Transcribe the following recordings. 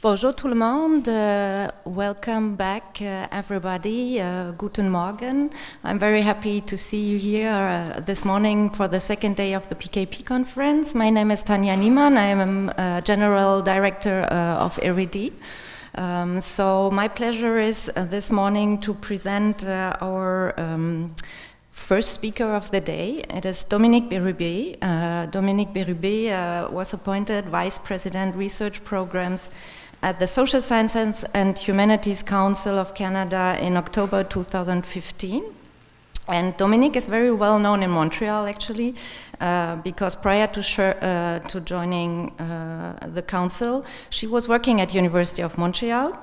Bonjour tout le monde. Uh, welcome back, uh, everybody. Uh, guten Morgen. I'm very happy to see you here uh, this morning for the second day of the PKP conference. My name is Tanja Niemann. I am uh, General Director uh, of Érudit. Um, so my pleasure is this morning to present our um, first speaker of the day. It is Dominique Bérubé. Uh, Dominique Bérubé uh, was appointed Vice President Research Programs at the Social Sciences and Humanities Council of Canada in October 2015. And Dominique is very well known in Montreal, actually, uh, because prior to, uh, to joining uh, the council, she was working at University of Montreal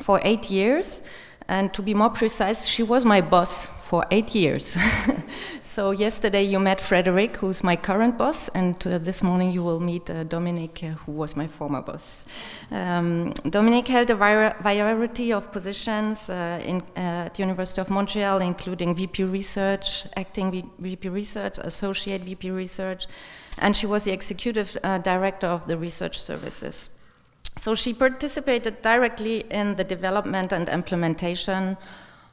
for eight years. And to be more precise, she was my boss for eight years. so yesterday you met Frederick, who's my current boss, and uh, this morning you will meet uh, Dominique, uh, who was my former boss. Um, Dominique held a variety of positions uh, in, uh, at the University of Montreal, including VP Research, Acting VP Research, Associate VP Research, and she was the Executive uh, Director of the Research Services. So she participated directly in the development and implementation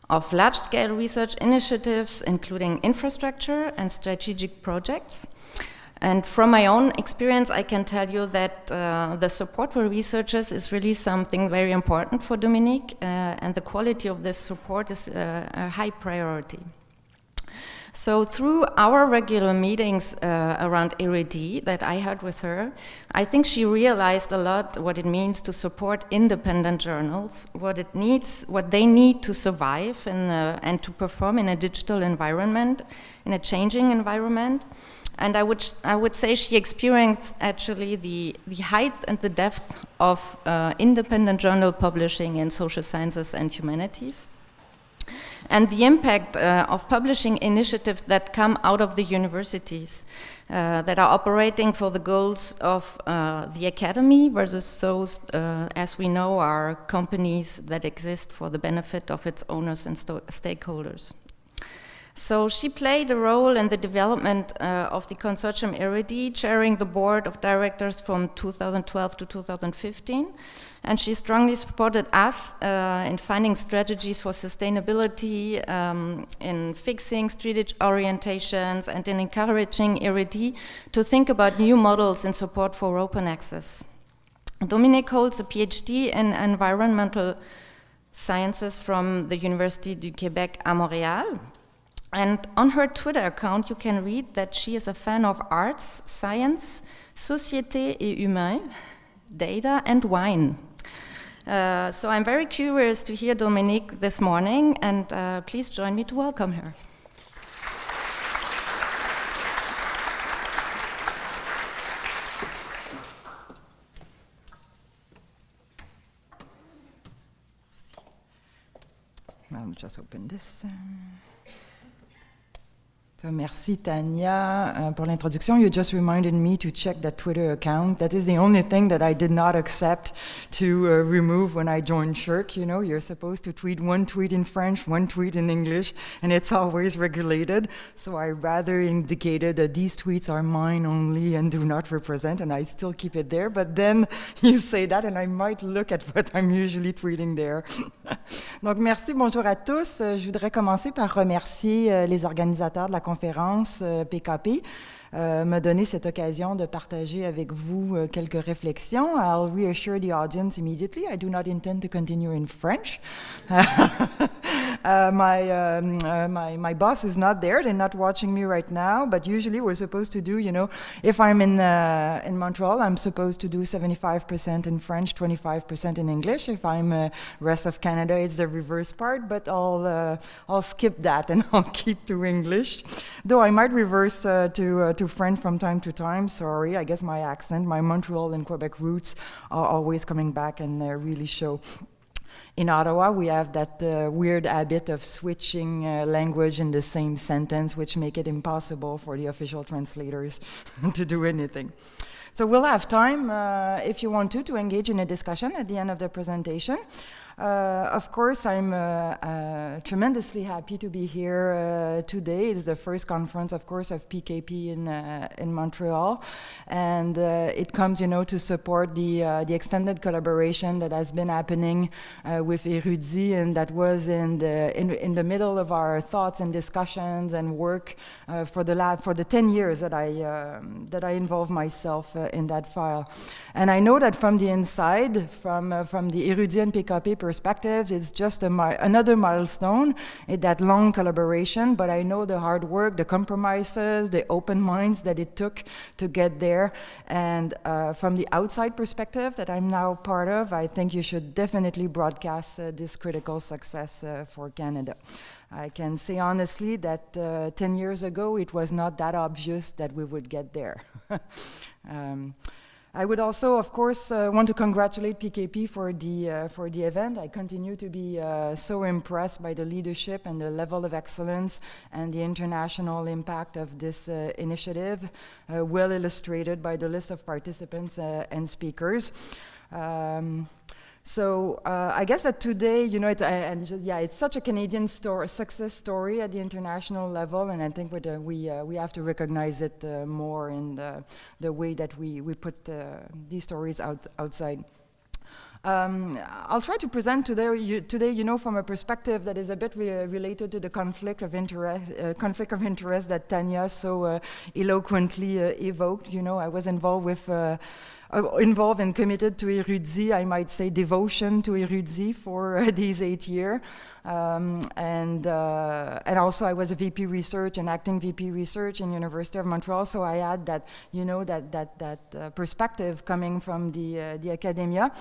of large-scale research initiatives, including infrastructure and strategic projects. And from my own experience, I can tell you that uh, the support for researchers is really something very important for Dominique, uh, and the quality of this support is uh, a high priority. So through our regular meetings uh, around Érudit that I had with her, I think she realized a lot what it means to support independent journals, what it needs, what they need to survive in the, and to perform in a digital environment, in a changing environment. And I would, I would say she experienced actually the, the height and the depth of uh, independent journal publishing in social sciences and humanities and the impact uh, of publishing initiatives that come out of the universities uh, that are operating for the goals of uh, the academy versus those, uh, as we know, are companies that exist for the benefit of its owners and stakeholders. So she played a role in the development uh, of the consortium Érudit, chairing the board of directors from 2012 to 2015. And she strongly supported us uh, in finding strategies for sustainability, um, in fixing strategic orientations, and in encouraging Érudit to think about new models in support for open access. Dominique holds a PhD in environmental sciences from the University du Québec à Montréal, and on her Twitter account, you can read that she is a fan of arts, science, société et humain, data, and wine. Uh, so I'm very curious to hear Dominique this morning, and uh, please join me to welcome her. I'll just open this. Merci Tanya uh, pour l'introduction. You just reminded me to check that Twitter account. That is the only thing that I did not accept to uh, remove when I joined SSHRC. You know, you're supposed to tweet one tweet in French, one tweet in English, and it's always regulated. So I rather indicated that these tweets are mine only and do not represent, and I still keep it there. But then you say that, and I might look at what I'm usually tweeting there. Donc merci, bonjour à tous. Euh, je voudrais commencer par remercier euh, les organisateurs de la conférence conférence PKP euh, me donner cette occasion de partager avec vous euh, quelques réflexions. I'll reassure the audience immediately. I do not intend to continue in French. uh, my, um, uh, my, my boss is not there. They're not watching me right now. But usually we're supposed to do, you know, if I'm in, uh, in Montreal, I'm supposed to do 75% in French, 25% in English. If I'm uh, rest of Canada, it's the reverse part. But I'll, uh, I'll skip that and I'll keep to English. Though I might reverse to, to French from time to time. Sorry, I guess my accent, my Montreal and Quebec roots are always coming back and they really show. In Ottawa, we have that uh, weird habit of switching uh, language in the same sentence, which make it impossible for the official translators to do anything. So we'll have time, uh, if you want to, to engage in a discussion at the end of the presentation. Uh, of course, I'm uh, uh, tremendously happy to be here uh, today. It's the first conference, of course, of PKP in uh, in Montreal, and uh, it comes, you know, to support the the extended collaboration that has been happening with Érudit, and that was in the in, in the middle of our thoughts and discussions and work for the lab for the 10 years that I um, that I involved myself in that file. And I know that from the inside, from from the Érudit and PKP perspectives. It's just mi another milestone in that long collaboration, but I know the hard work, the compromises, the open minds that it took to get there. And uh, from the outside perspective that I'm now part of, I think you should definitely broadcast uh, this critical success uh, for Canada. I can say honestly that uh, 10 years ago, it was not that obvious that we would get there. um, I would also, of course, uh, want to congratulate PKP for the, uh, for the event. I continue to be uh, so impressed by the leadership and the level of excellence and the international impact of this uh, initiative, uh, well illustrated by the list of participants uh, and speakers. Um, so uh, I guess that today, you know, it's, uh, and yeah, it's such a Canadian story, success story at the international level, and I think uh, we uh, we have to recognize it uh, more in the, the, way that we we put uh, these stories out outside. Um, I'll try to present today you, today, you know, from a perspective that is a bit re related to the conflict of interest, conflict of interest that Tanja so eloquently evoked. You know, I was involved with uh, involved and committed to Érudit, I might say devotion to Érudit for uh, these eight years. Um, and, uh, and also I was a VP research and acting VP research in University of Montreal, so I had that, you know, that, that, that uh, perspective coming from the, uh, the academia.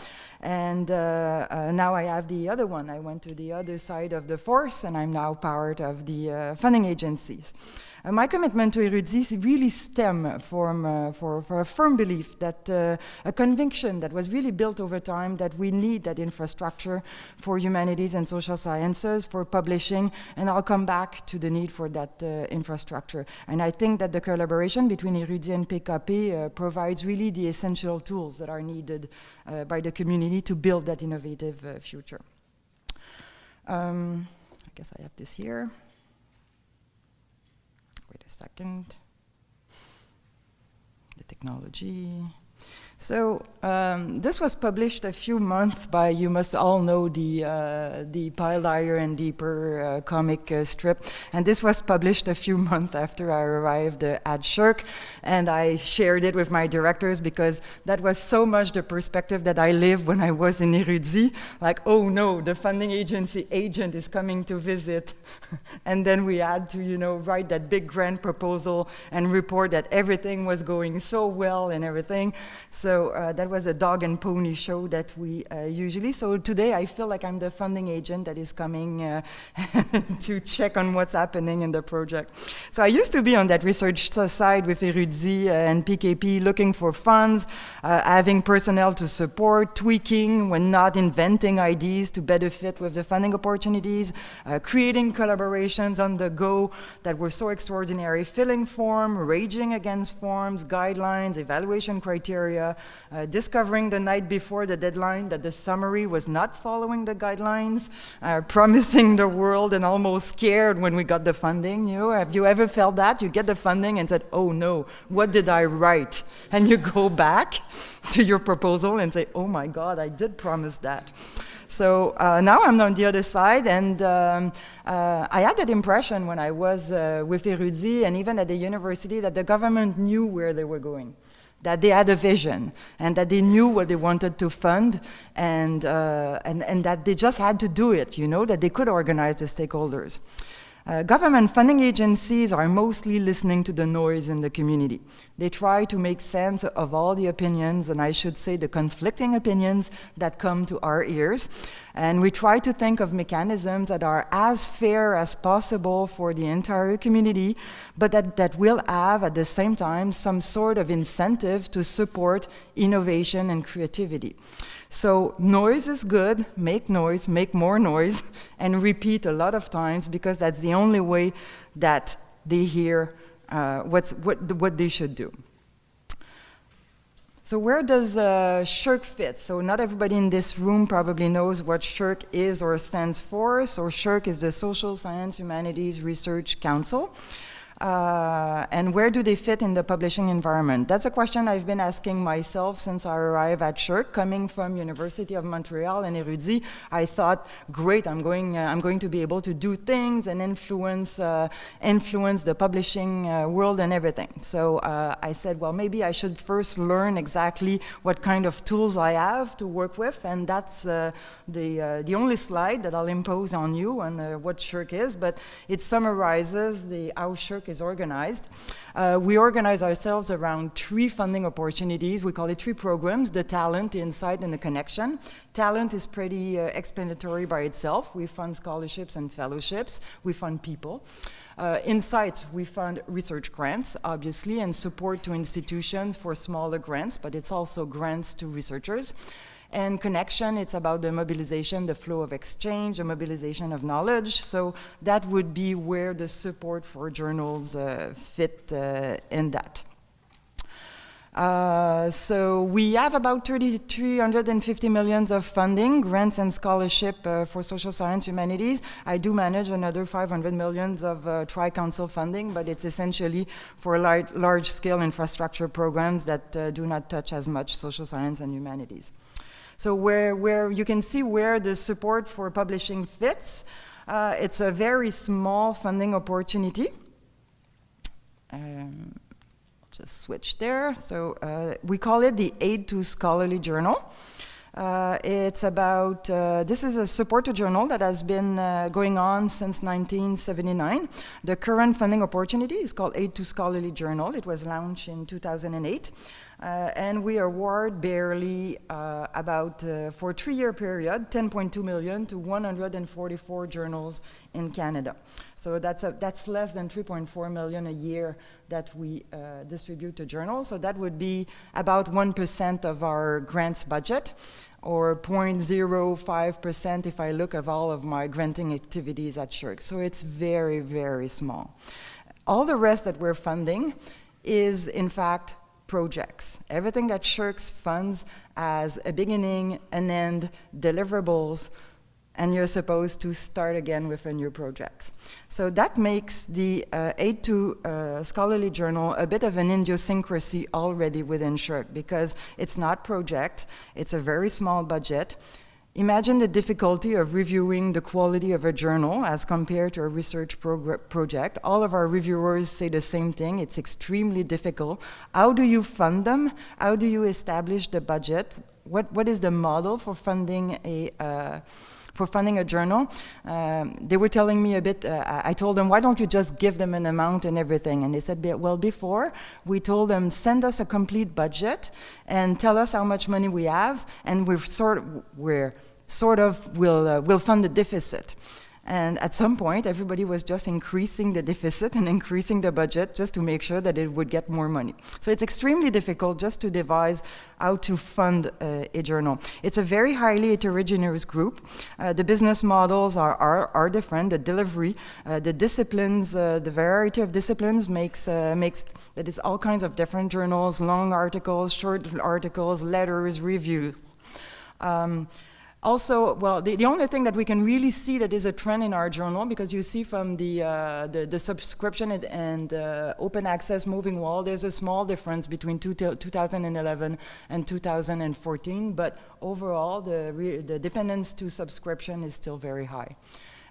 And uh, now I have the other one. I went to the other side of the force and I'm now part of the funding agencies. Uh, my commitment to Érudit really stem from, uh, for, for a firm belief that uh, a conviction that was really built over time that we need that infrastructure for humanities and social sciences, for publishing, and I'll come back to the need for that uh, infrastructure. And I think that the collaboration between Érudit and PKP uh, provides really the essential tools that are needed uh, by the community to build that innovative future. Um, I guess I have this here Wait a second. The technology. So um, this was published a few months by, you must all know the, uh, the Pile Higher and Deeper uh, comic uh, strip. And this was published a few months after I arrived uh, at SSHRC. And I shared it with my directors because that was so much the perspective that I lived when I was in Érudit. Like, oh no, the funding agency agent is coming to visit. and then we had to, you know, write that big grant proposal and report that everything was going so well and everything. So so uh, that was a dog and pony show that we uh, usually. So today I feel like I'm the funding agent that is coming uh, to check on what's happening in the project. So I used to be on that research side with Érudit and PKP looking for funds, uh, having personnel to support, tweaking when not inventing ideas to better fit with the funding opportunities, uh, creating collaborations on the go that were so extraordinary, filling form, raging against forms, guidelines, evaluation criteria, discovering the night before the deadline that the summary was not following the guidelines, uh, promising the world and almost scared when we got the funding. You know, have you ever felt that? You get the funding and said, oh no, what did I write? And you go back to your proposal and say, oh my God, I did promise that. So uh, now I'm on the other side, and um, uh, I had that impression when I was uh, with Érudit and even at the university that the government knew where they were going that they had a vision and that they knew what they wanted to fund and, uh, and, and that they just had to do it, you know, that they could organize the stakeholders. Uh, government funding agencies are mostly listening to the noise in the community. They try to make sense of all the opinions, and I should say the conflicting opinions that come to our ears. And we try to think of mechanisms that are as fair as possible for the entire community, but that, that will have at the same time some sort of incentive to support innovation and creativity. So noise is good, make noise, make more noise, and repeat a lot of times because that's the only way that they hear uh, what's, what, what they should do. So where does uh, SSHRC fit? So not everybody in this room probably knows what SSHRC is or stands for. So SSHRC is the Social Science Humanities Research Council. Uh, and where do they fit in the publishing environment? That's a question I've been asking myself since I arrived at SSHRC. Coming from University of Montreal and Érudit, I thought, great, I'm going, uh, I'm going to be able to do things and influence, uh, influence the publishing uh, world and everything. So uh, I said, well, maybe I should first learn exactly what kind of tools I have to work with, and that's the, the only slide that I'll impose on you on what SSHRC is, but it summarizes the how SSHRC is organized. Uh, we organize ourselves around three funding opportunities. We call it three programs, the talent, the insight, and the connection. Talent is pretty uh, explanatory by itself. We fund scholarships and fellowships. We fund people. Uh, insight, we fund research grants, obviously, and support to institutions for smaller grants, but it's also grants to researchers. And connection, it's about the mobilization, the flow of exchange, the mobilization of knowledge. So that would be where the support for journals uh, fit uh, in that. Uh, so we have about 350 millions of funding, grants and scholarship uh, for social science humanities. I do manage another 500 millions of uh, Tri-Council funding, but it's essentially for large-scale infrastructure programs that uh, do not touch as much social science and humanities. So where, where you can see where the support for publishing fits, uh, it's a very small funding opportunity. Um, just switch there. So uh, we call it the Aid to Scholarly Journal. Uh, it's about, uh, this is a support to journal that has been uh, going on since 1979. The current funding opportunity is called Aid to Scholarly Journal. It was launched in 2008. Uh, and we award barely uh, about, uh, for a three-year period, 10.2 million to 144 journals in Canada. So that's, a, that's less than 3.4 million a year that we uh, distribute to journals. So that would be about 1% of our grants budget or 0.05% if I look at all of my granting activities at SSHRC. So it's very, very small. All the rest that we're funding is, in fact, projects. Everything that SSHRC funds as a beginning, an end, deliverables, and you're supposed to start again with a new project. So that makes the uh, Aid to uh, Scholarly Journal a bit of an idiosyncrasy already within SSHRC because it's not project, it's a very small budget, Imagine the difficulty of reviewing the quality of a journal as compared to a research project. All of our reviewers say the same thing. It's extremely difficult. How do you fund them? How do you establish the budget? What, what is the model for funding a, uh, for funding a journal? Um, they were telling me a bit, uh, I told them, why don't you just give them an amount and everything? And they said, well, before, we told them, send us a complete budget and tell us how much money we have, and we're sort of, we're sort of will, uh, will fund the deficit. And at some point, everybody was just increasing the deficit and increasing the budget just to make sure that it would get more money. So it's extremely difficult just to devise how to fund uh, a journal. It's a very highly heterogeneous group. Uh, the business models are, are, are different, the delivery, uh, the disciplines, uh, the variety of disciplines makes, uh, makes that it's all kinds of different journals, long articles, short articles, letters, reviews. Um, also, well, the, the only thing that we can really see that is a trend in our journal, because you see from the, uh, the, the, subscription and, and uh, open access moving wall, there's a small difference between two 2011 and 2014, but overall, the, the dependence to subscription is still very high.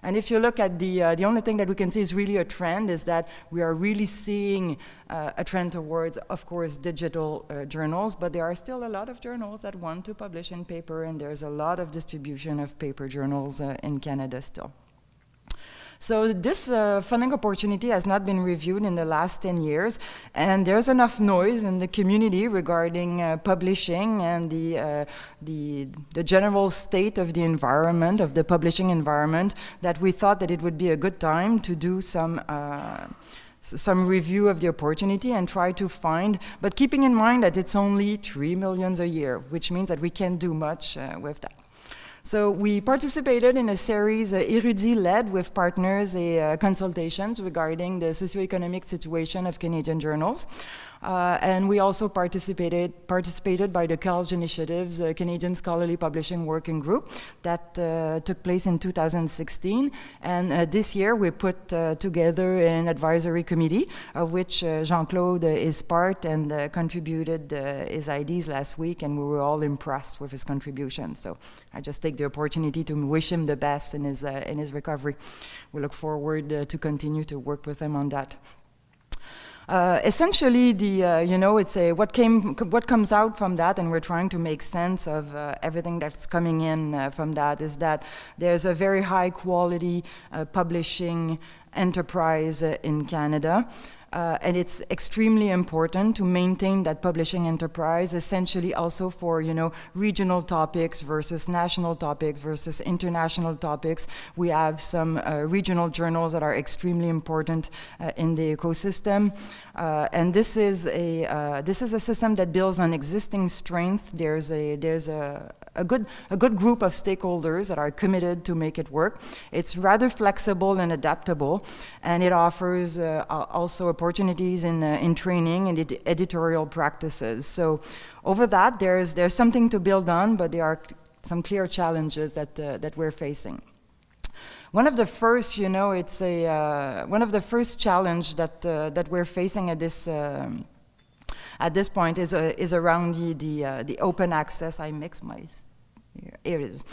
And if you look at the, uh, the only thing that we can see is really a trend is that we are really seeing uh, a trend towards, of course, digital uh, journals, but there are still a lot of journals that want to publish in paper, and there's a lot of distribution of paper journals uh, in Canada still. So this uh, funding opportunity has not been reviewed in the last 10 years, and there's enough noise in the community regarding uh, publishing and the, uh, the, the general state of the environment, of the publishing environment, that we thought that it would be a good time to do some uh, some review of the opportunity and try to find, but keeping in mind that it's only 3 millions a year, which means that we can't do much uh, with that. So we participated in a series, uh, Érudit-led with partners, uh, consultations regarding the socioeconomic situation of Canadian journals. Uh, and we also participated, participated by the CALJ Initiatives, Canadian Scholarly Publishing Working Group, that uh, took place in 2016. And uh, this year we put uh, together an advisory committee, of which uh, Jean-Claude is part and contributed his ideas last week, and we were all impressed with his contribution. So I just take the opportunity to wish him the best in his, in his recovery. We look forward to continue to work with him on that. Uh, essentially, the uh, you know it's a what came what comes out from that, and we're trying to make sense of uh, everything that's coming in uh, from that. Is that there's a very high quality uh, publishing enterprise uh, in Canada. Uh, and it's extremely important to maintain that publishing enterprise essentially also for you know regional topics versus national topics versus international topics. We have some uh, regional journals that are extremely important uh, in the ecosystem. Uh, and this is a uh, this is a system that builds on existing strength. There's a there's a a good, a good group of stakeholders that are committed to make it work. It's rather flexible and adaptable, and it offers uh, also opportunities in, uh, in training and ed editorial practices. So over that, there's, there's something to build on, but there are some clear challenges that, uh, that we're facing. One of the first, you know, it's a, uh, one of the first challenge that, uh, that we're facing at this, um, at this point is, uh, is around the, the, uh, the, open access. I mix my, here it is,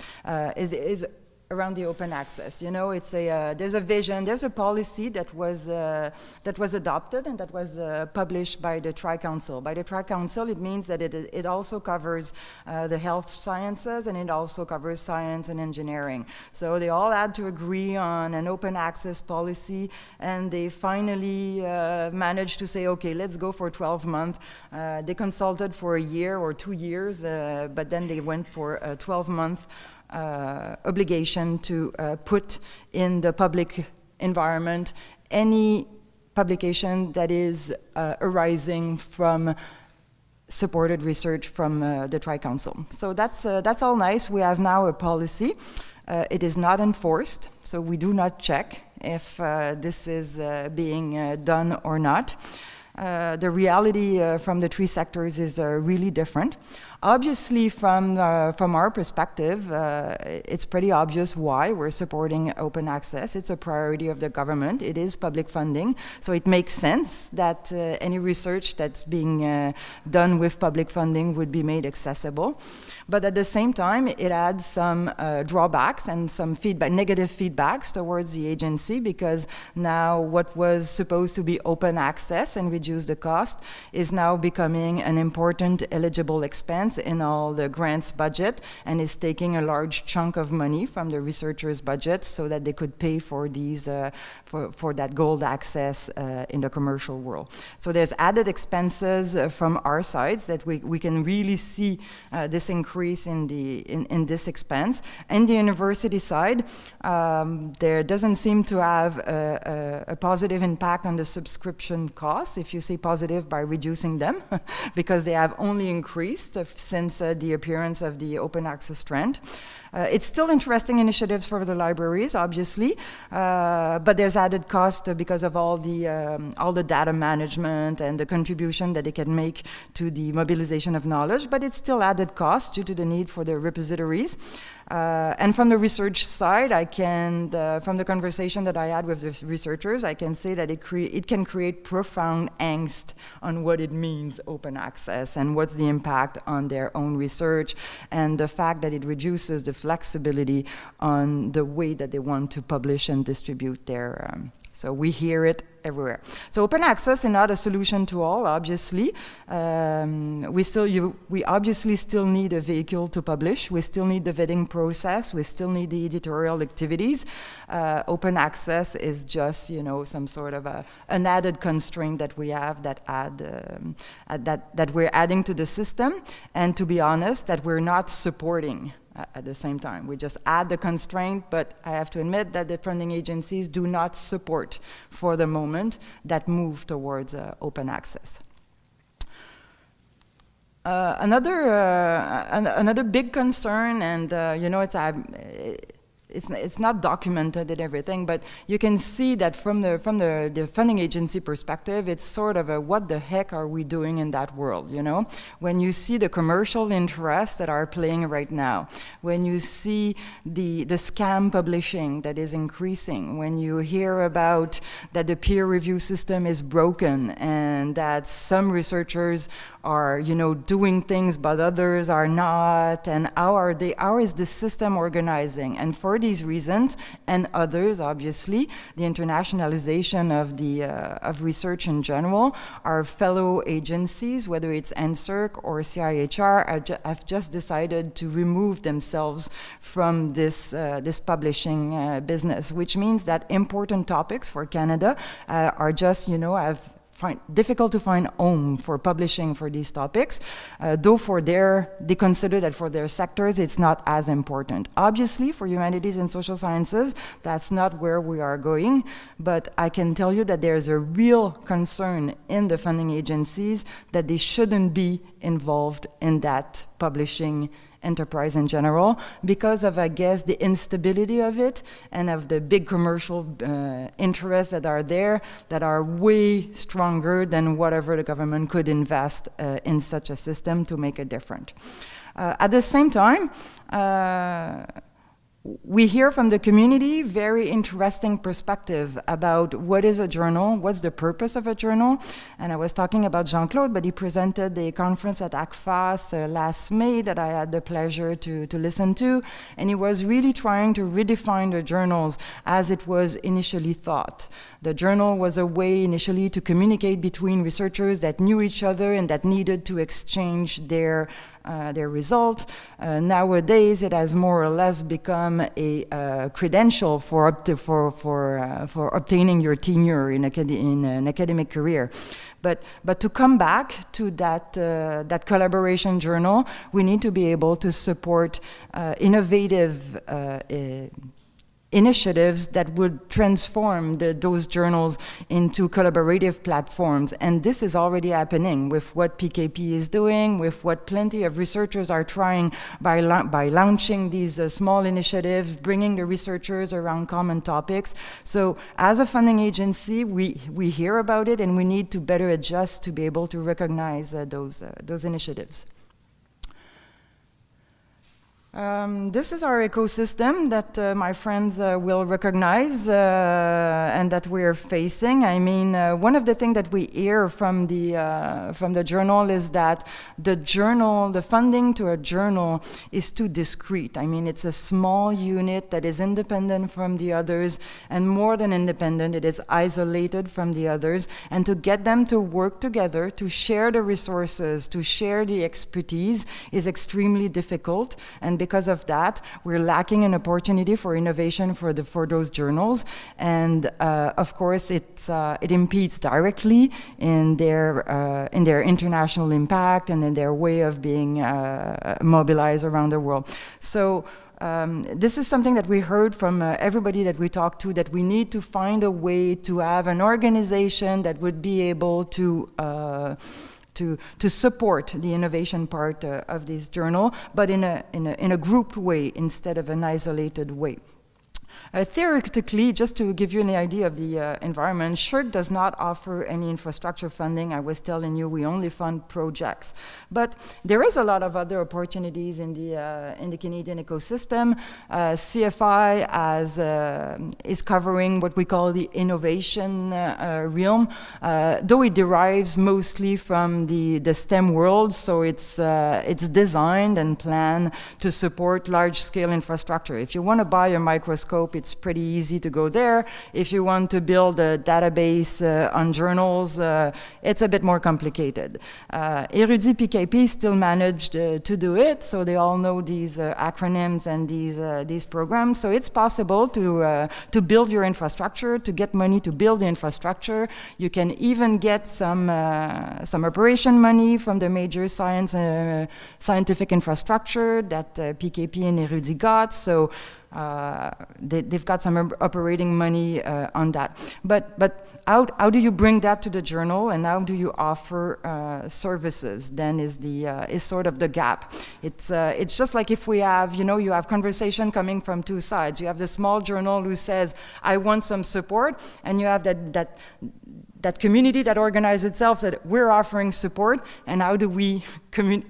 is, is around the open access. You know, it's a uh, there's a vision, there's a policy that was uh, that was adopted and that was uh, published by the Tri Council. By the Tri Council, it means that it it also covers uh, the health sciences and it also covers science and engineering. So they all had to agree on an open access policy, and they finally uh, managed to say, okay, let's go for 12 months. Uh, they consulted for a year or two years, but then they went for 12 months. Uh, obligation to uh, put in the public environment any publication that is uh, arising from supported research from uh, the Tri-Council. So that's, uh, that's all nice. We have now a policy. Uh, it is not enforced, so we do not check if this is being done or not. the reality from the three sectors is really different. Obviously, from, uh, from our perspective, uh, it's pretty obvious why we're supporting open access. It's a priority of the government. It is public funding. So it makes sense that uh, any research that's being uh, done with public funding would be made accessible. But at the same time, it adds some uh, drawbacks and some feedback, negative feedbacks towards the agency because now what was supposed to be open access and reduce the cost is now becoming an important eligible expense in all the grants budget and is taking a large chunk of money from the researchers' budget so that they could pay for these, uh, for, for that gold access uh, in the commercial world. So there's added expenses uh, from our sides that we, we can really see uh, this increase in, the, in, in this expense. And the university side, um, there doesn't seem to have a, a, a, positive impact on the subscription costs, if you say positive by reducing them, because they have only increased since uh, the appearance of the open access trend. Uh, it's still interesting initiatives for the libraries, obviously, uh, but there's added cost because of all the um, all the data management and the contribution that they can make to the mobilization of knowledge. But it's still added cost due to the need for the repositories. Uh, and from the research side, I can, from the conversation that I had with the researchers, I can say that it, it can create profound angst on what it means open access and what's the impact on their own research and the fact that it reduces the flexibility on the way that they want to publish and distribute their, um, so we hear it everywhere. So open access is not a solution to all, obviously. Um, we still, you, we obviously still need a vehicle to publish. We still need the vetting process. We still need the editorial activities. Uh, open access is just, you know, some sort of a, an added constraint that we have that add, um, that, that we're adding to the system. And to be honest, that we're not supporting at the same time. We just add the constraint, but I have to admit that the funding agencies do not support, for the moment, that move towards uh, open access. Uh, Uh, another, uh, an another big concern, and uh, you know, it's, it's, it's not documented and everything, but you can see that from the from the, the funding agency perspective, it's sort of a what the heck are we doing in that world, you know? When you see the commercial interests that are playing right now, when you see the, the scam publishing that is increasing, when you hear about that the peer review system is broken and that some researchers are, you know, doing things but others are not, and how are they, how is the system organizing? And for these reasons, and others, obviously, the internationalization of, the, uh, of research in general, our fellow agencies, whether it's NSERC or CIHR, have just decided to remove themselves from this, uh, this publishing uh, business, which means that important topics for Canada uh, are just, you know, have find difficult to find home for publishing for these topics, uh, though for their, they consider that for their sectors it's not as important. Obviously for humanities and social sciences, that's not where we are going, but I can tell you that there's a real concern in the funding agencies that they shouldn't be involved in that publishing enterprise in general because of, I guess, the instability of it and of the big commercial uh, interests that are there that are way stronger than whatever the government could invest uh, in such a system to make it different. Uh, at the same time, uh, we hear from the community very interesting perspective about what is a journal, what's the purpose of a journal. And I was talking about Jean-Claude, but he presented the conference at ACFAS uh, last May that I had the pleasure to, to listen to. And he was really trying to redefine the journals as it was initially thought. The journal was a way initially to communicate between researchers that knew each other and that needed to exchange their uh, their result. Uh, nowadays, it has more or less become a uh, credential for, for, for, uh, for obtaining your tenure in, in, an academic career. But, but to come back to that, uh, that collaboration journal, we need to be able to support innovative initiatives that would transform the, those journals into collaborative platforms. And this is already happening with what PKP is doing, with what plenty of researchers are trying by, by launching these uh, small initiatives, bringing the researchers around common topics. So as a funding agency, we, we hear about it and we need to better adjust to be able to recognize uh, those, uh, those initiatives. Um, this is our ecosystem that uh, my friends uh, will recognize uh, and that we're facing. I mean, uh, one of the things that we hear from the, uh, from the journal is that the journal, the funding to a journal is too discrete. I mean, it's a small unit that is independent from the others and more than independent, it is isolated from the others. And to get them to work together, to share the resources, to share the expertise is extremely difficult. And because of that, we're lacking an opportunity for innovation for, the, for those journals. And uh, of course, it's, uh, it impedes directly in their, uh, in their international impact and in their way of being uh, mobilized around the world. So um, this is something that we heard from uh, everybody that we talked to, that we need to find a way to have an organization that would be able to uh, to, to support the innovation part uh, of this journal, but in a, in, a, in a grouped way instead of an isolated way. Uh, theoretically, just to give you an idea of the uh, environment, SSHRC does not offer any infrastructure funding. I was telling you we only fund projects. But there is a lot of other opportunities in the, uh, in the Canadian ecosystem. Uh, CFI as, uh, is covering what we call the innovation uh, realm, though it derives mostly from the, the STEM world, so it's, it's designed and planned to support large-scale infrastructure. If you want to buy a microscope, it's pretty easy to go there. If you want to build a database uh, on journals, uh, it's a bit more complicated. Uh, Érudit PKP still managed uh, to do it, so they all know these uh, acronyms and these, uh, these programs. So it's possible to, to build your infrastructure, to get money to build the infrastructure. You can even get some, some operation money from the major science, scientific infrastructure that PKP and Érudit got. So uh, they, have got some operating money uh, on that. But, but how, how do you bring that to the journal and how do you offer uh, services then is, the, uh, is sort of the gap. It's, uh, it's just like if we have, you know, you have conversation coming from two sides. You have the small journal who says, I want some support, and you have that, that, that community that organizes itself that we're offering support and how do we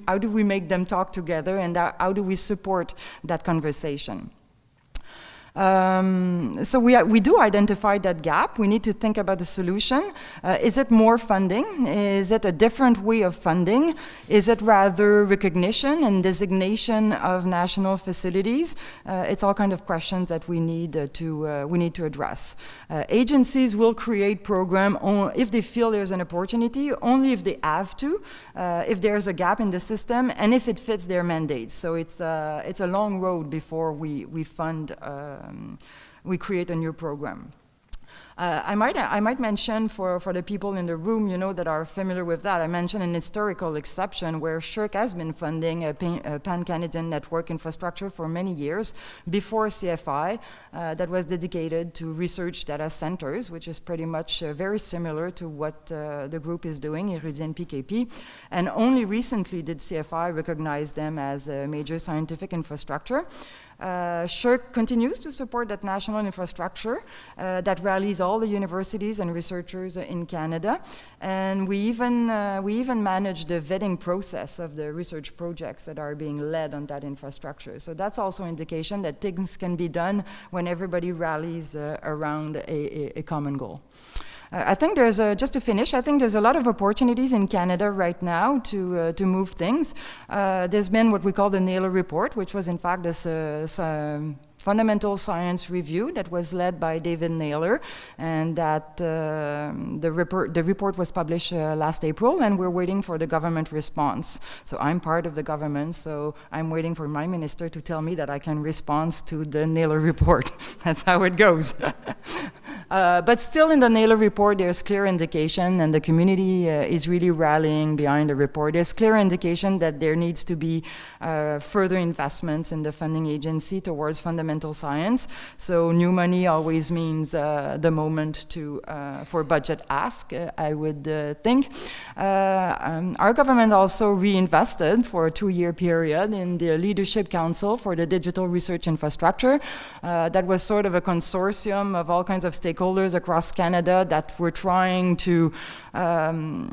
how do we make them talk together and how do we support that conversation um, so we, we do identify that gap. We need to think about the solution. Uh, is it more funding? Is it a different way of funding? Is it rather recognition and designation of national facilities? Uh, it's all kind of questions that we need uh, to uh, we need to address. Uh, agencies will create program if they feel there's an opportunity, only if they have to, uh, if there's a gap in the system, and if it fits their mandates. So it's it's a long road before we we fund um, we create a new program. Uh, I might I might mention for, for the people in the room, you know, that are familiar with that, I mentioned an historical exception where SSHRC has been funding a, pan-Canadian network infrastructure for many years before CFI uh, that was dedicated to research data centers, which is pretty much uh, very similar to what uh, the group is doing, Érudit PKP. And only recently did CFI recognize them as a major scientific infrastructure. Uh, SSHRC continues to support that national infrastructure uh, that rallies all the universities and researchers in Canada. And we even, uh, we even manage the vetting process of the research projects that are being led on that infrastructure. So that's also indication that things can be done when everybody rallies uh, around a, a, a common goal. Uh, I think there's, a, just to finish, I think there's a lot of opportunities in Canada right now to, uh, to move things. Uh, there's been what we call the Naylor Report, which was in fact this um, fundamental science review that was led by David Naylor and that uh, the, report, the report was published uh, last April and we're waiting for the government response. So I'm part of the government, so I'm waiting for my minister to tell me that I can respond to the Naylor report. That's how it goes. Uh, but still in the Naylor report, there's clear indication, and the community uh, is really rallying behind the report. There's clear indication that there needs to be uh, further investments in the funding agency towards fundamental science. So new money always means uh, the moment to uh, for budget ask, I would think. Um, our government also reinvested for a two-year period in the Leadership Council for the Digital Research Infrastructure. that was sort of a consortium of all kinds of stakeholders stakeholders across Canada that we're trying to um,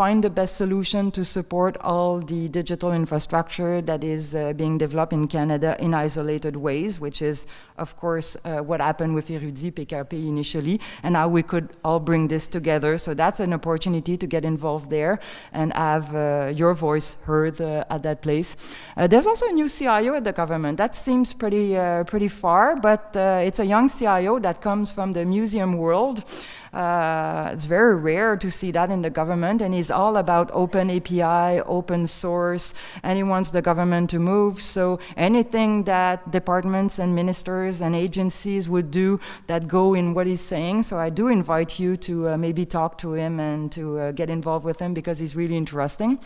find the best solution to support all the digital infrastructure that is uh, being developed in Canada in isolated ways, which is, of course, uh, what happened with Érudit PKP initially, and how we could all bring this together. So that's an opportunity to get involved there and have uh, your voice heard uh, at that place. Uh, there's also a new CIO at the government. That seems pretty, uh, pretty far, but it's a young CIO that comes from the museum world. Uh, it's very rare to see that in the government, and he's all about open API, open source, and he wants the government to move. So anything that departments and ministers and agencies would do that go in what he's saying. So I do invite you to uh, maybe talk to him and to uh, get involved with him because he's really interesting.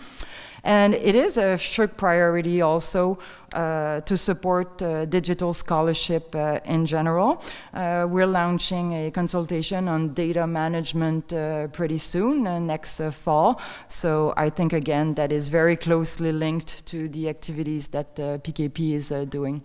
And it is a SSHRC priority also uh, to support uh, digital scholarship uh, in general. Uh, we're launching a consultation on data management uh, pretty soon, uh, next fall. So I think, again, that is very closely linked to the activities that PKP is doing.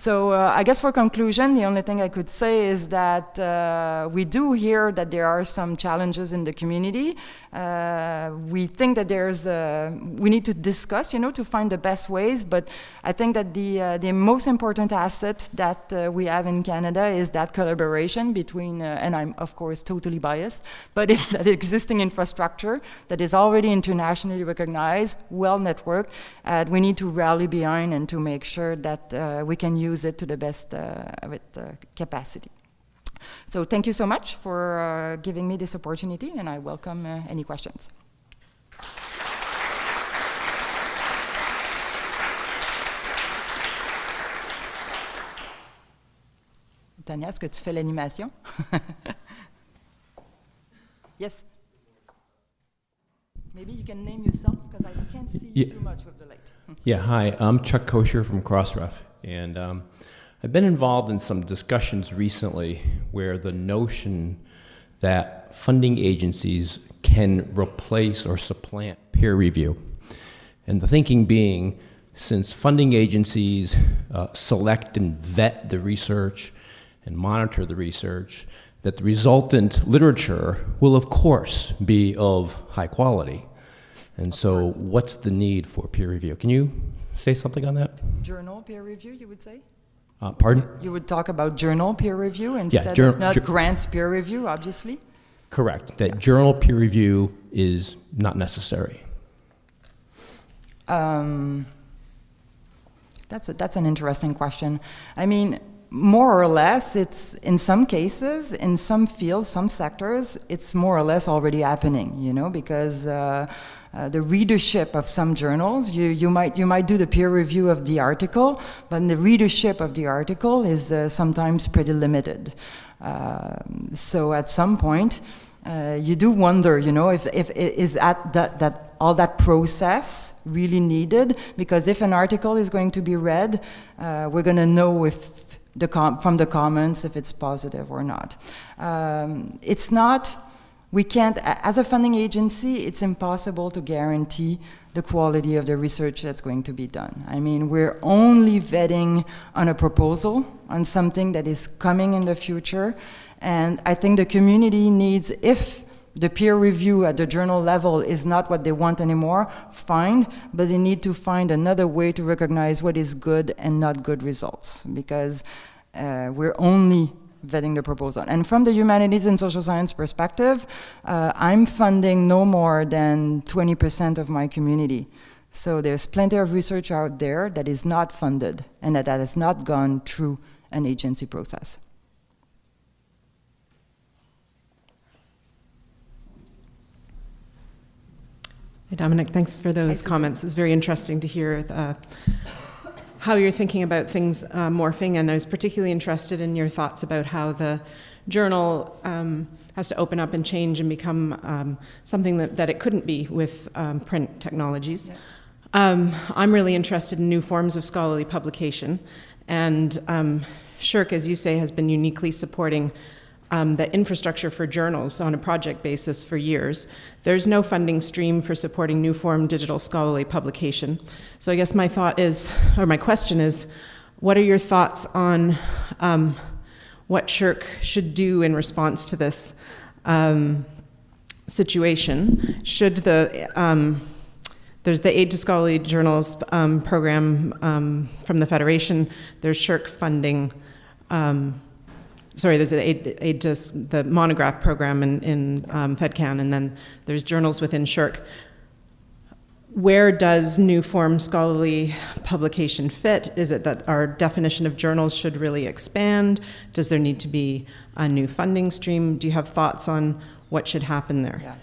So uh, I guess for conclusion, the only thing I could say is that uh, we do hear that there are some challenges in the community. Uh, we think that there's, uh, we need to discuss, you know, to find the best ways, but I think that the, uh, the most important asset that uh, we have in Canada is that collaboration between, and I'm of course totally biased, but it's that existing infrastructure that is already internationally recognized, well networked, and we need to rally behind and to make sure that we can use it to the best of its capacity. So thank you so much for uh, giving me this opportunity and I welcome uh, any questions. Tanja, est-ce que tu fais l'animation? yes. Maybe you can name yourself because I can't see yeah. too much with the light. Yeah, hi, I'm Chuck Koscher from Crossref. And um, I've been involved in some discussions recently where the notion that funding agencies can replace or supplant peer review. And the thinking being, since funding agencies uh, select and vet the research and monitor the research, that the resultant literature will, of course, be of high quality. And so, what's the need for peer review? Can you say something on that? Journal peer review, you would say? Uh, pardon? You would talk about journal peer review instead jour- of not grants peer review, obviously? Correct. That journal peer review is not necessary. Um, that's, a, that's an interesting question. I mean, more or less, it's in some cases, in some fields, some sectors, it's more or less already happening, you know, because uh, uh, the readership of some journals, you, you, might, you might do the peer review of the article, but the readership of the article is uh, sometimes pretty limited. Um, so at some point, uh, you do wonder, you know, if, if is that, that, all that process really needed? Because if an article is going to be read, uh, we're going to know if the from the comments if it's positive or not. Um, it's not, we can't, as a funding agency, it's impossible to guarantee the quality of the research that's going to be done. I mean, we're only vetting on a proposal, on something that is coming in the future, and I think the community needs, if the peer review at the journal level is not what they want anymore, fine, but they need to find another way to recognize what is good and not good results, because uh, we're only vetting the proposal. And from the humanities and social science perspective, uh, I'm funding no more than 20% of my community. So there's plenty of research out there that is not funded and that, that has not gone through an agency process. Hey, Dominique, thanks for those comments. It was very interesting to hear the, how you're thinking about things uh, morphing, and I was particularly interested in your thoughts about how the journal um, has to open up and change and become um, something that, that it couldn't be with um, print technologies. Yeah. Um, I'm really interested in new forms of scholarly publication, and um, SSHRC, as you say, has been uniquely supporting um, the infrastructure for journals on a project basis for years. There's no funding stream for supporting new form digital scholarly publication. So I guess my thought is, or my question is, what are your thoughts on um, what SSHRC should do in response to this um, situation? Should the um, there's the Aid to Scholarly Journals um, program um, from the Federation. There's Shirk funding um, sorry, there's a, just the monograph program in, in um, FedCan, and then there's journals within SSHRC. Where does new form scholarly publication fit? Is it that our definition of journals should really expand? Does there need to be a new funding stream? Do you have thoughts on what should happen there? Yeah.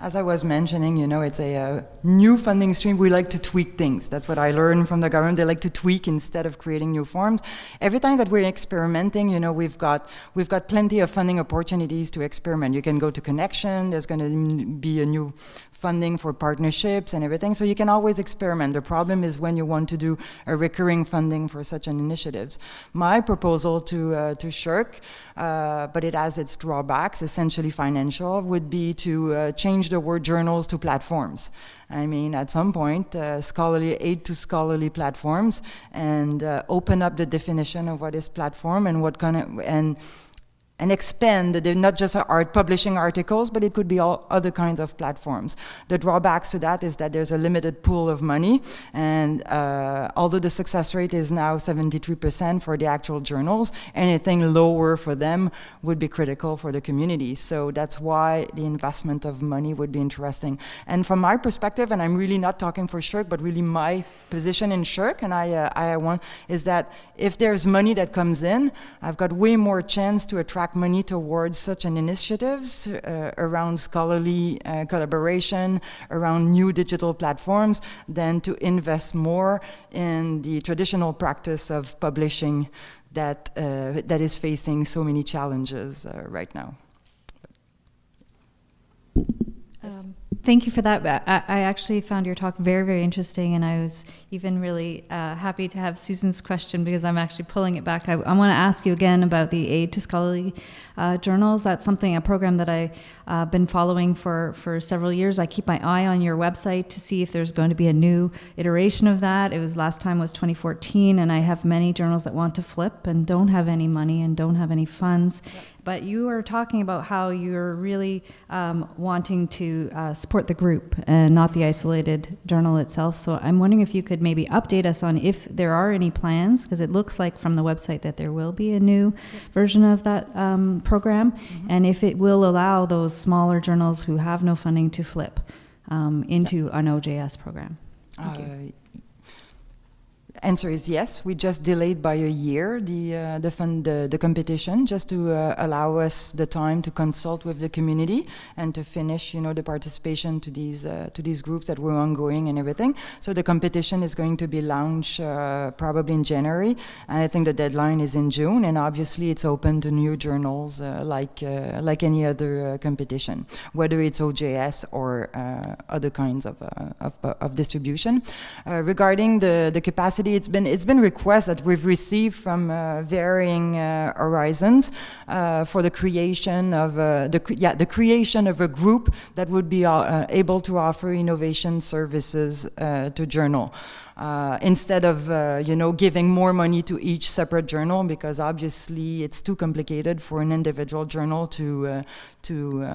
As I was mentioning, you know, it's a, uh, new funding stream. We like to tweak things. That's what I learned from the government. They like to tweak instead of creating new forms. Every time that we're experimenting, you know, we've got we've got plenty of funding opportunities to experiment. You can go to Connexion. There's going to be a new funding for partnerships and everything. So you can always experiment. The problem is when you want to do a recurring funding for such an initiatives. My proposal to, uh, to SSHRC, uh, but it has its drawbacks, essentially financial, would be to uh, change the word journals to platforms. I mean, at some point, uh, scholarly aid to scholarly platforms and uh, open up the definition of what is platform and what kind of, and and expand, they're not just art publishing articles, but it could be all other kinds of platforms. The drawbacks to that is that there's a limited pool of money, and uh, although the success rate is now 73% for the actual journals, anything lower for them would be critical for the community. So that's why the investment of money would be interesting. And from my perspective, and I'm really not talking for SSHRC, but really my position in SSHRC, and I, uh, I want, is that if there's money that comes in, I've got way more chance to attract money towards such an initiatives uh, around scholarly uh, collaboration, around new digital platforms, than to invest more in the traditional practice of publishing that, uh, that is facing so many challenges uh, right now. Um, Thank you for that. I, actually found your talk very, very interesting, and I was even really uh, happy to have Susan's question because I'm actually pulling it back. I, I want to ask you again about the aid to scholarly uh, journals. That's something, a program that I've uh, been following for, for several years. I keep my eye on your website to see if there's going to be a new iteration of that. It was last time was 2014, and I have many journals that want to flip and don't have any money and don't have any funds. But you are talking about how you're really um, wanting to uh, support the group and not the isolated journal itself. So I'm wondering if you could maybe update us on if there are any plans, because it looks like from the website that there will be a new version of that um, program, mm-hmm. and if it will allow those smaller journals who have no funding to flip um, into an OJS program. Uh, answer is yes. We just delayed by a year the uh, the fund the, the competition just to uh, allow us the time to consult with the community and to finish you know the participation to these uh, to these groups that were ongoing and everything. So the competition is going to be launched uh, probably in January, and I think the deadline is in June. And obviously it's open to new journals uh, like uh, like any other competition, whether it's OJS or other kinds of, of, of distribution. regarding the the capacity it's been it's been requests that we've received from uh, varying uh, horizons uh, for the creation of uh, the yeah the creation of a group that would be uh, able to offer innovation services to journal. Uh, instead of uh, you know giving more money to each separate journal because obviously it's too complicated for an individual journal to uh, to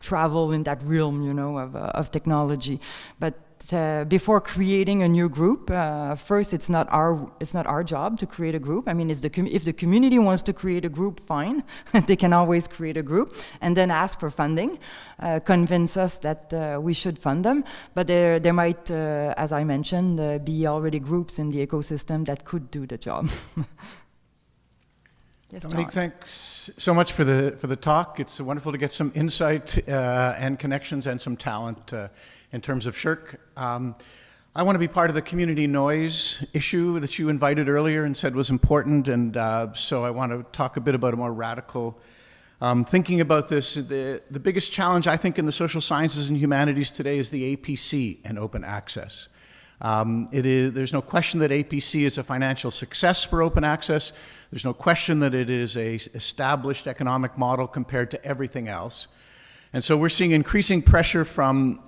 travel in that realm you know of, of technology but uh, before creating a new group, uh, first it's not our it's not our job to create a group. I mean, the if the community wants to create a group, fine, they can always create a group and then ask for funding, uh, convince us that uh, we should fund them. But there there might, uh, as I mentioned, uh, be already groups in the ecosystem that could do the job. Yes, Dominique, thanks so much for the for the talk. It's wonderful to get some insight and connections and some talent in terms of SSHRC. Um, I want to be part of the community noise issue that you invited earlier and said was important, and uh, so I want to talk a bit about a more radical um, thinking about this. The, the biggest challenge I think in the social sciences and humanities today is the APC and open access. Um, it is, there's no question that APC is a financial success for open access. There's no question that it is a established economic model compared to everything else. And so we're seeing increasing pressure from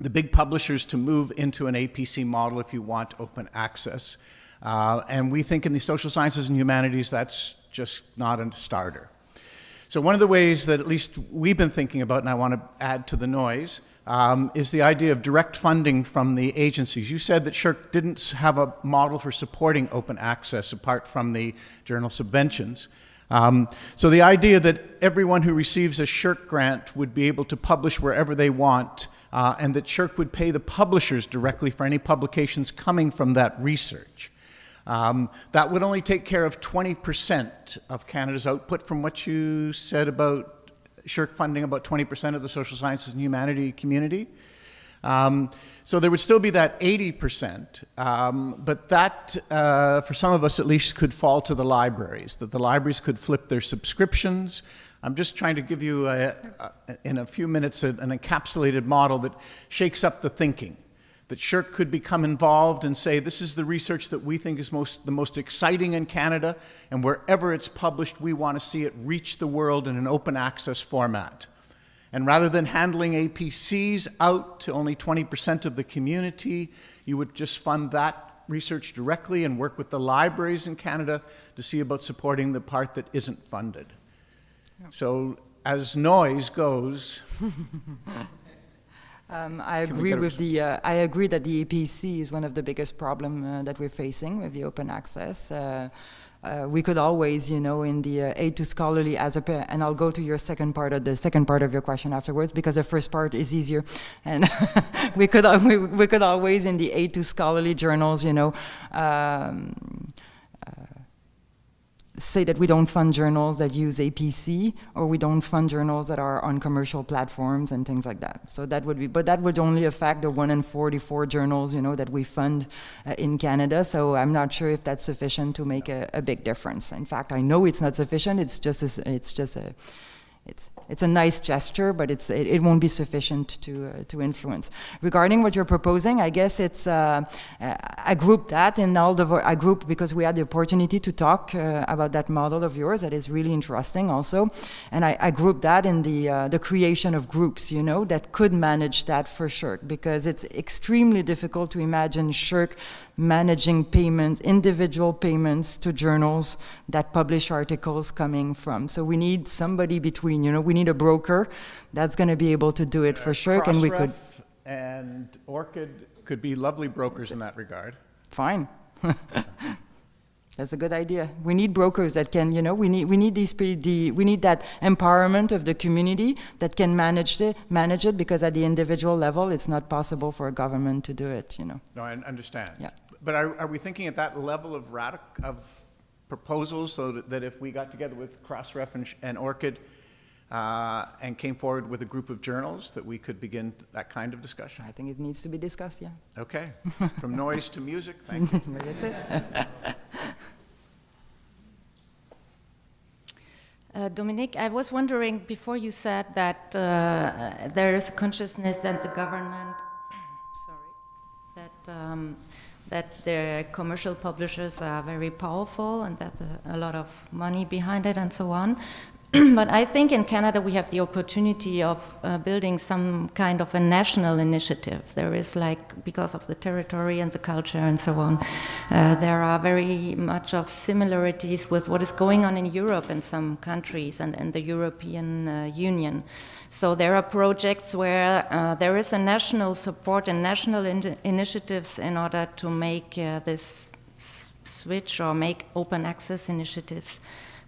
the big publishers to move into an APC model if you want open access. Uh, and we think in the social sciences and humanities that's just not a starter. So one of the ways that at least we've been thinking about, and I want to add to the noise, um, is the idea of direct funding from the agencies. You said that SSHRC didn't have a model for supporting open access apart from the journal subventions. Um, so the idea that everyone who receives a SSHRC grant would be able to publish wherever they want uh, and that SSHRC would pay the publishers directly for any publications coming from that research. Um, that would only take care of 20% of Canada's output from what you said about SSHRC funding about 20% of the social sciences and humanity community. Um, so there would still be that 80%, um, but that, uh, for some of us at least, could fall to the libraries, that the libraries could flip their subscriptions, I'm just trying to give you, a, a, in a few minutes, a, an encapsulated model that shakes up the thinking. That SSHRC could become involved and say, this is the research that we think is most, the most exciting in Canada, and wherever it's published, we want to see it reach the world in an open access format. And rather than handling APCs out to only 20% of the community, you would just fund that research directly and work with the libraries in Canada to see about supporting the part that isn't funded. So as noise goes, Um, I agree with the. Uh, I agree that the APC is one of the biggest problem uh, that we're facing with the open access. Uh, uh we could always, you know, in the uh, aid to scholarly as a, and I'll go to your second part of the second part of your question afterwards because the first part is easier, and we could we, we could always in the aid to scholarly journals, you know. Um, say that we don't fund journals that use APC or we don't fund journals that are on commercial platforms and things like that. So that would be, but that would only affect the 1 in 44 journals, you know, that we fund uh, in Canada. So I'm not sure if that's sufficient to make a, a, big difference. In fact, I know it's not sufficient. It's just a, it's just a, it's it's a nice gesture, but it's it, it won't be sufficient to uh, to influence. Regarding what you're proposing, I guess it's uh, uh I grouped that in all the I grouped because we had the opportunity to talk uh, about that model of yours that is really interesting also, and I, I grouped that in the uh, the creation of groups, you know, that could manage that for SSHRC because it's extremely difficult to imagine SSHRC managing payments, individual payments to journals that publish articles coming from. So we need somebody between, you know, we need a broker that's going to be able to do it for sure. and we could. And ORCID could be lovely brokers in that regard. Fine. That's a good idea. We need brokers that can, you know, we need we need these the, we need that empowerment of the community that can manage it manage it because at the individual level it's not possible for a government to do it, you know. No, I understand. Yeah. But are, are we thinking at that level of radic of proposals so that, that, if we got together with Crossref and, and ORCID uh, and came forward with a group of journals that we could begin that kind of discussion? I think it needs to be discussed, yeah. Okay. From noise to music, thank you. That's it. Uh, Dominique, I was wondering before you said that uh, there is consciousness that the government, sorry, that um, that the commercial publishers are very powerful and that a lot of money behind it and so on. but I think in Canada we have the opportunity of uh, building some kind of a national initiative. There is like, because of the territory and the culture and so on, uh, there are very much of similarities with what is going on in Europe in some countries and in the European uh, Union. So there are projects where uh, there is a national support and national in initiatives in order to make uh, this switch or make open access initiatives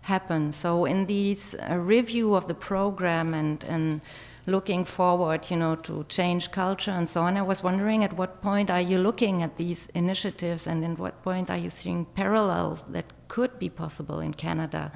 happen. So in these uh, review of the program and, and looking forward, you know, to change culture and so on, I was wondering at what point are you looking at these initiatives and in what point are you seeing parallels that could be possible in Canada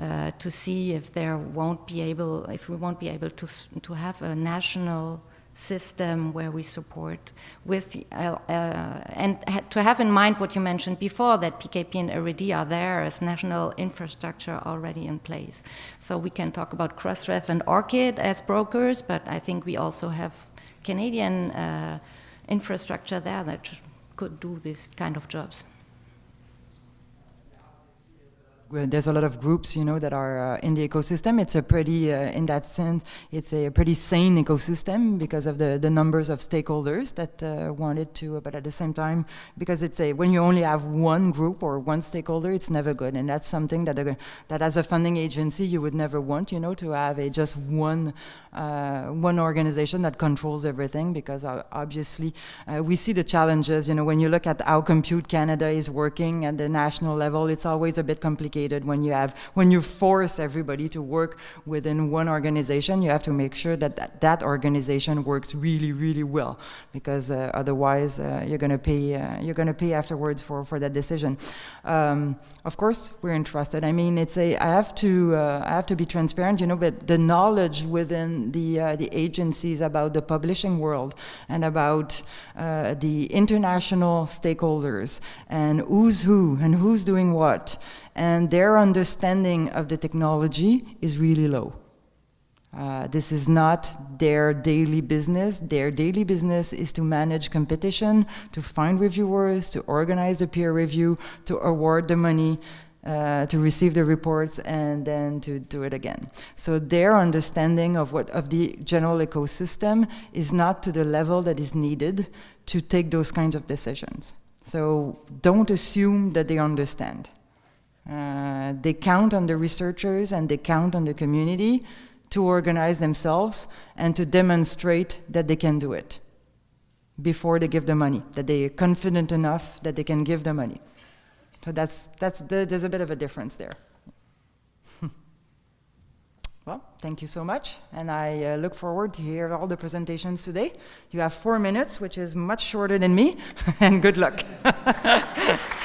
uh, to see if there won't be able, if we won't be able to, to have a national system where we support with uh, uh, and to have in mind what you mentioned before that PKP and Érudit are there as national infrastructure already in place. So we can talk about Crossref and ORCID as brokers, but I think we also have Canadian uh, infrastructure there that could do this kind of jobs there's a lot of groups, you know, that are uh, in the ecosystem. It's a pretty, uh, in that sense, it's a pretty sane ecosystem because of the, the numbers of stakeholders that uh, wanted to, but at the same time, because it's a, when you only have one group or one stakeholder, it's never good. And that's something that, that as a funding agency, you would never want, you know, to have a just one, uh, one organization that controls everything because uh, obviously uh, we see the challenges, you know, when you look at how Compute Canada is working at the national level, it's always a bit complicated complicated when you have when you force everybody to work within one organization you have to make sure that that, that organization works really really well because uh, otherwise uh, you're going to pay uh, you're going to pay afterwards for for that decision. Um, of course we're interested i mean it's a i have to uh, i have to be transparent you know but the knowledge within the uh, the agencies about the publishing world and about uh, the international stakeholders and who's who and who's doing what and their understanding of the technology is really low. Uh, this is not their daily business. Their daily business is to manage competition, to find reviewers, to organize the peer review, to award the money, uh, to receive the reports, and then to do it again. So their understanding of what of the general ecosystem is not to the level that is needed to take those kinds of decisions. So don't assume that they understand. Uh, they count on the researchers and they count on the community to organize themselves and to demonstrate that they can do it before they give the money, that they are confident enough that they can give the money. So that's, that's the, there's a bit of a difference there. well, thank you so much, and I uh, look forward to hear all the presentations today. You have four minutes, which is much shorter than me, and good luck.